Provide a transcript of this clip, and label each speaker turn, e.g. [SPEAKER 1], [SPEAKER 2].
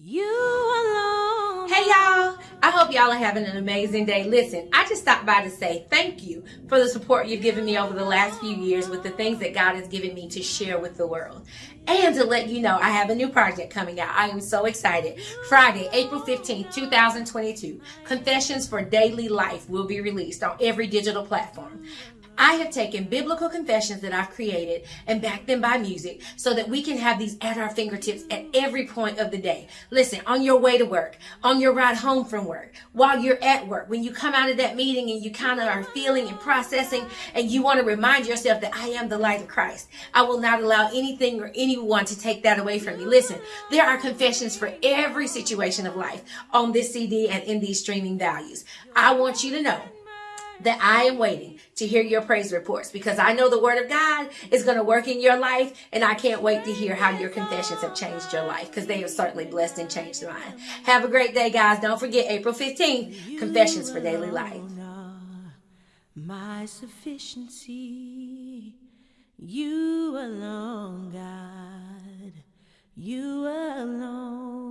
[SPEAKER 1] You alone.
[SPEAKER 2] Hey y'all, I hope y'all are having an amazing day. Listen, I just stopped by to say thank you for the support you've given me over the last few years with the things that God has given me to share with the world. And to let you know, I have a new project coming out. I am so excited. Friday, April 15th, 2022, Confessions for Daily Life will be released on every digital platform. I have taken biblical confessions that I've created and backed them by music so that we can have these at our fingertips at every point of the day. Listen, on your way to work, on your ride home from work, while you're at work, when you come out of that meeting and you kind of are feeling and processing and you want to remind yourself that I am the light of Christ. I will not allow anything or anyone to take that away from me. Listen, there are confessions for every situation of life on this CD and in these streaming values. I want you to know that I am waiting to hear your praise reports because I know the word of God is going to work in your life and I can't wait to hear how your confessions have changed your life because they have certainly blessed and changed mine. Have a great day, guys. Don't forget April 15th, Confessions for Daily Life.
[SPEAKER 1] My sufficiency, you alone, God, you alone.